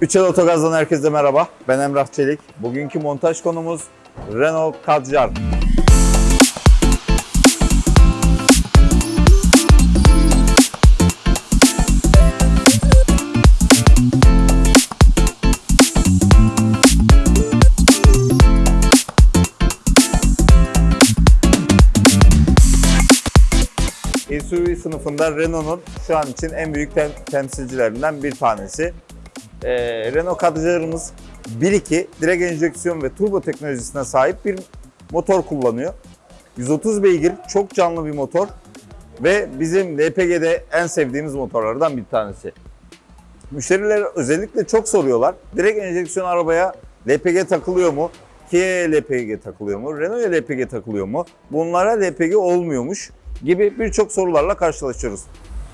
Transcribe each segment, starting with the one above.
Üçel Otogaz'dan herkese merhaba. Ben Emrah Çelik. Bugünkü montaj konumuz Renault Kadjar. SUV sınıfında Renault'un şu an için en büyük tem- temsilcilerinden bir tanesi. Ee, Renault Kadjar'ımız 1.2 direkt enjeksiyon ve turbo teknolojisine sahip bir motor kullanıyor. 130 beygir, çok canlı bir motor ve bizim LPG'de en sevdiğimiz motorlardan bir tanesi. Müşteriler özellikle çok soruyorlar. Direkt enjeksiyon arabaya LPG takılıyor mu? Kia'ya LPG takılıyor mu? Renault'a LPG takılıyor mu? Bunlara LPG olmuyormuş gibi birçok sorularla karşılaşıyoruz.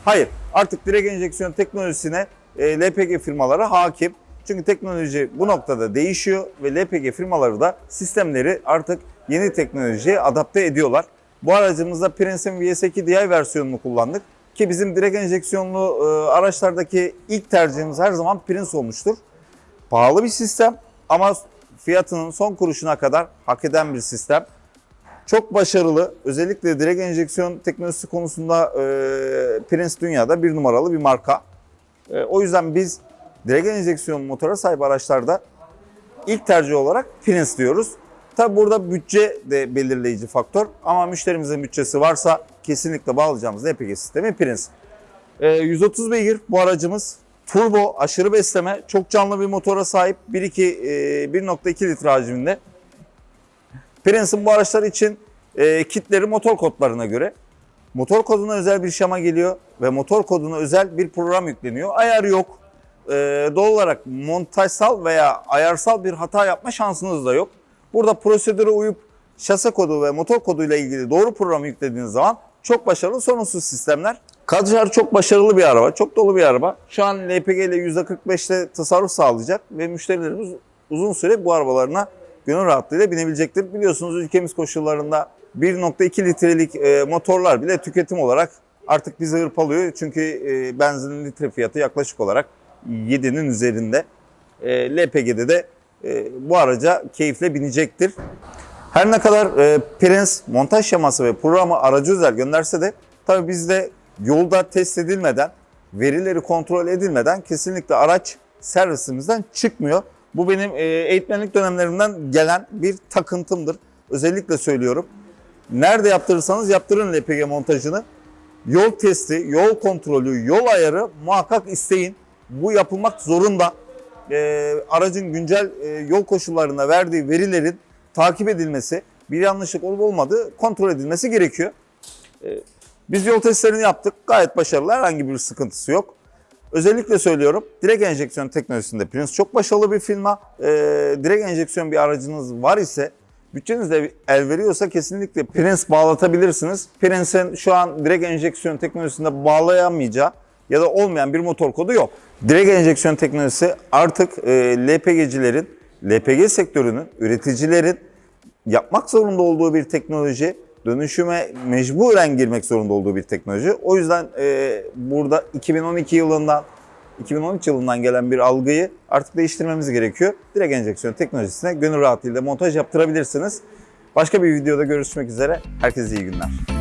Hayır, artık direkt enjeksiyon teknolojisine e, LPG firmaları hakim. Çünkü teknoloji bu noktada değişiyor ve LPG firmaları da sistemleri artık yeni teknolojiye adapte ediyorlar. Bu aracımızda Prince'in VS2 DI versiyonunu kullandık. Ki bizim direkt enjeksiyonlu e, araçlardaki ilk tercihimiz her zaman Prince olmuştur. Pahalı bir sistem ama fiyatının son kuruşuna kadar hak eden bir sistem. Çok başarılı. Özellikle direkt enjeksiyon teknolojisi konusunda e, Prince dünyada bir numaralı bir marka. E, o yüzden biz direkt enjeksiyon motora sahip araçlarda ilk tercih olarak Prince diyoruz. Tabi burada bütçe de belirleyici faktör ama müşterimizin bütçesi varsa kesinlikle bağlayacağımız LPG sistemi Prince. E, 130 beygir bu aracımız. Turbo, aşırı besleme, çok canlı bir motora sahip 1.2 e, 1.2 litre hacminde. Prince'in bu araçlar için e, kitleri motor kodlarına göre. Motor koduna özel bir şema geliyor ve motor koduna özel bir program yükleniyor. Ayar yok. E, doğal olarak montajsal veya ayarsal bir hata yapma şansınız da yok. Burada prosedüre uyup şase kodu ve motor koduyla ilgili doğru programı yüklediğiniz zaman çok başarılı sorunsuz sistemler. Kadjar çok başarılı bir araba, çok dolu bir araba. Şu an LPG ile %45'te tasarruf sağlayacak ve müşterilerimiz uzun süre bu arabalarına gönül rahatlığıyla binebilecektir. Biliyorsunuz ülkemiz koşullarında 1.2 litrelik e, motorlar bile tüketim olarak artık bizi hırpalıyor. Çünkü e, benzinin litre fiyatı yaklaşık olarak 7'nin üzerinde. E, LPG'de de bu araca keyifle binecektir. Her ne kadar Prince montaj şeması ve programı aracı özel gönderse de tabii bizde yolda test edilmeden, verileri kontrol edilmeden kesinlikle araç servisimizden çıkmıyor. Bu benim e, eğitmenlik dönemlerimden gelen bir takıntımdır. Özellikle söylüyorum. Nerede yaptırırsanız yaptırın LPG montajını. Yol testi, yol kontrolü, yol ayarı muhakkak isteyin. Bu yapılmak zorunda. E, aracın güncel e, yol koşullarına verdiği verilerin takip edilmesi, bir yanlışlık olup olmadığı kontrol edilmesi gerekiyor. E, biz yol testlerini yaptık. Gayet başarılı. Herhangi bir sıkıntısı yok. Özellikle söylüyorum direkt enjeksiyon teknolojisinde Prince çok başarılı bir firma. Ee, direkt enjeksiyon bir aracınız var ise bütçeniz de el veriyorsa kesinlikle Prince bağlatabilirsiniz. Prince'in şu an direkt enjeksiyon teknolojisinde bağlayamayacağı ya da olmayan bir motor kodu yok. Direkt enjeksiyon teknolojisi artık e, LPG'cilerin, LPG sektörünün, üreticilerin yapmak zorunda olduğu bir teknoloji, dönüşüme mecburen girmek zorunda olduğu bir teknoloji. O yüzden e, burada 2012 yılından 2013 yılından gelen bir algıyı artık değiştirmemiz gerekiyor. Direkt enjeksiyon teknolojisine gönül rahatlığıyla montaj yaptırabilirsiniz. Başka bir videoda görüşmek üzere. Herkese iyi günler.